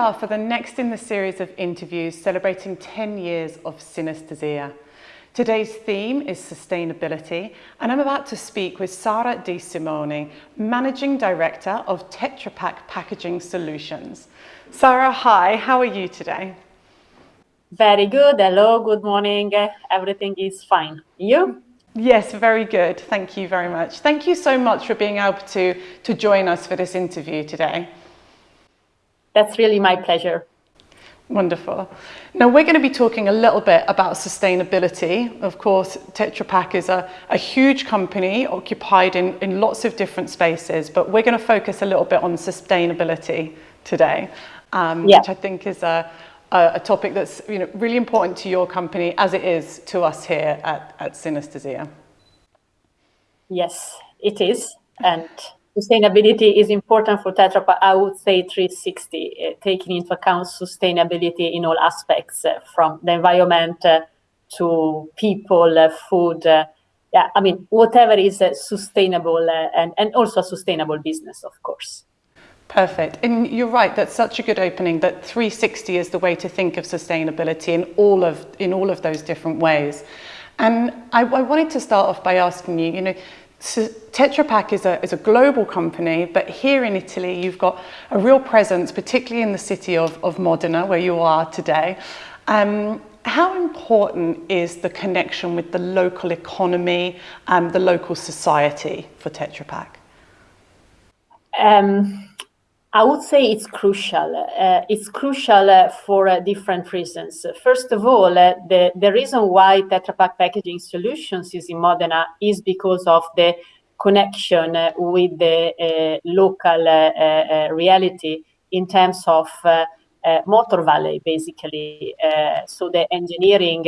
are for the next in the series of interviews celebrating 10 years of synesthesia. Today's theme is sustainability, and I'm about to speak with Sara Di Simone, Managing Director of Tetra Pak Packaging Solutions. Sara, hi, how are you today? Very good. Hello, good morning. Eh, everything is fine. You? Yes, very good. Thank you very much. Thank you so much for being able to, to join us for this interview today. That's really my pleasure. Wonderful. Now we're going to be talking a little bit about sustainability. Of course, Tetra Pak is a, a huge company occupied in, in lots of different spaces, but we're going to focus a little bit on sustainability today, um, yeah. which I think is a, a, a, topic that's you know, really important to your company as it is to us here at, at Synesthesia. Yes, it is. And sustainability is important for Tetra Pak, I would say 360, uh, taking into account sustainability in all aspects, uh, from the environment uh, to people, food, yeah, I mean, whatever is sustainable and, and also a sustainable business, of course. Perfect. And you're right, that's such a good opening that 360 is the way to think of sustainability in all of, in all of those different ways. And I, I wanted to start off by asking you, you know, so Tetra Pak is a, is a global company, but here in Italy, you've got a real presence, particularly in the city of, of Modena, where you are today. Um, how important is the connection with the local economy and the local society for Tetra Pak? Um, I would say it's crucial. Uh, it's crucial uh, for uh, different reasons. First of all, uh, the, the reason why Tetra Pak Packaging Solutions is in Modena is because of the connection uh, with the uh, local reality in terms of Motor Valley, basically. so the engineering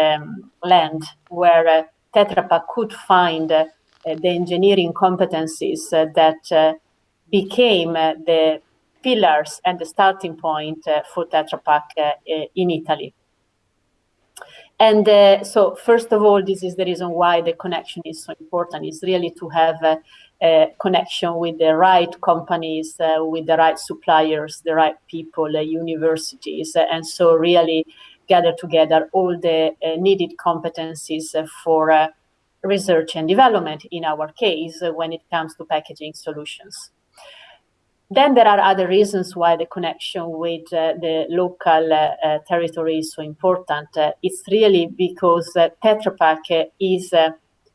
um, land where Tetra Pak could find the engineering competencies that became uh, the pillars and the starting point uh, for Tetra Pak uh, in Italy. And uh, so, first of all, this is the reason why the connection is so important, is really to have a, a connection with the right companies, uh, with the right suppliers, the right people, uh, universities, and so really gather together all the needed competencies for research and development, in our case, when it comes to packaging solutions. Then there are other reasons why the connection with uh, the local uh, uh territory is so important. Uh, it's really because uh, Tetra Pak is uh,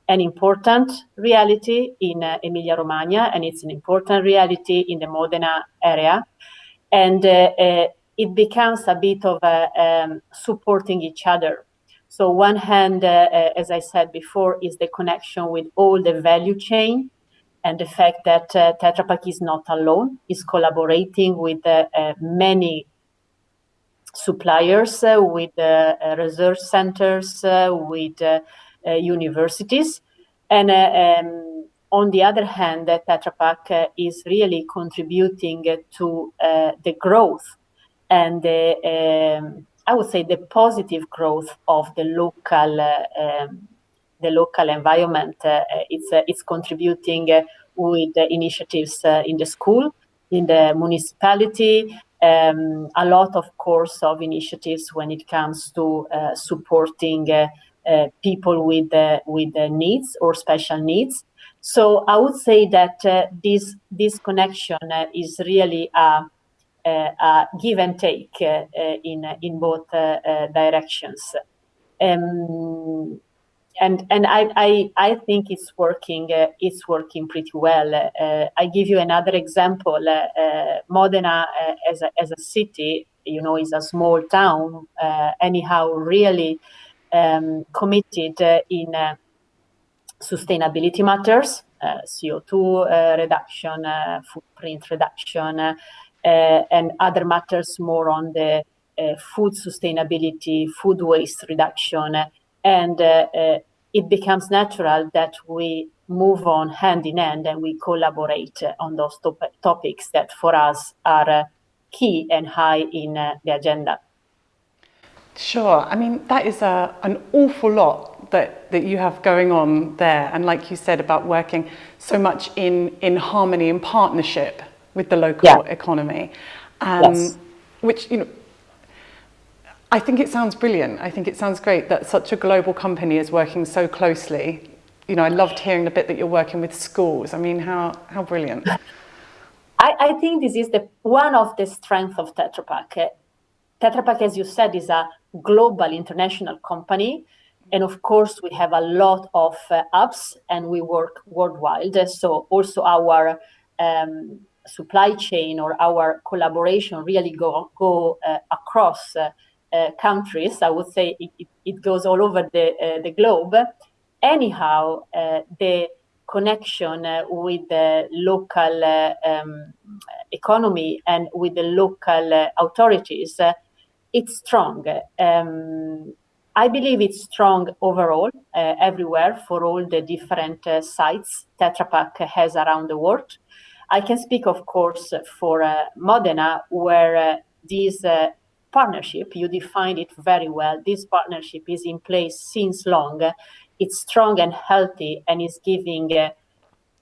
an important reality in Emilia-Romagna, and it's an important reality in the Modena area. And it becomes a bit of um, supporting each other. So one hand, as I said before, is the connection with all the value chain and the fact that uh, Tetra Pak is not alone, is collaborating with uh, uh, many suppliers, uh, with uh, research centers, uh, with universities. And um, on the other hand, Tetra Pak is really contributing to the growth and the, um, I would say the positive growth of the local um, the local environment. Uh, it's uh, it's contributing uh, with initiatives in the school, in the municipality, um, a lot, of course, of initiatives when it comes to uh, supporting uh, uh, people with with needs or special needs. So I would say that this this connection is really a, a, give and take in in both directions. Um, and and I, I, I think it's working uh, it's working pretty well. Uh, I give you another example. Uh, uh Modena uh, as a as a city, you know, is a small town. Uh, anyhow, really um, committed in sustainability matters, CO2 reduction, footprint reduction, and other matters more on the food sustainability, food waste reduction, and uh, it becomes natural that we move on hand in hand and we collaborate on those top topics that for us are uh, key and high in uh, the agenda. Sure. I mean, that is a, an awful lot that, that you have going on there. And like you said about working so much in, in harmony and partnership with the local yeah. economy. Um, yes. which, you know, I think it sounds brilliant. I think it sounds great that such a global company is working so closely. You know, I loved hearing the bit that you're working with schools. I mean, how, how brilliant. I, I think this is the one of the strengths of Tetra Pak. Tetra Pak, as you said, is a global international company. And of course, we have a lot of uh, apps and we work worldwide. So also our um, supply chain or our collaboration really go, go uh, across uh, countries. I would say it, it, it goes all over the, uh, the globe. Anyhow, uh, the connection with the local um, economy and with the local authorities, it's strong. Um, I believe it's strong overall, uh, everywhere for all the different uh, sites Tetra Pak has around the world. I can speak, of course, for uh, Modena, where this partnership, you defined it very well. This partnership is in place since long. It's strong and healthy and is giving uh,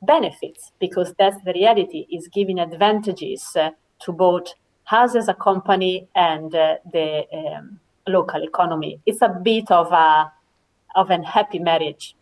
benefits because that's the reality, is giving advantages uh, to both us as a company and uh, the um, local economy. It's a bit of a of an happy marriage.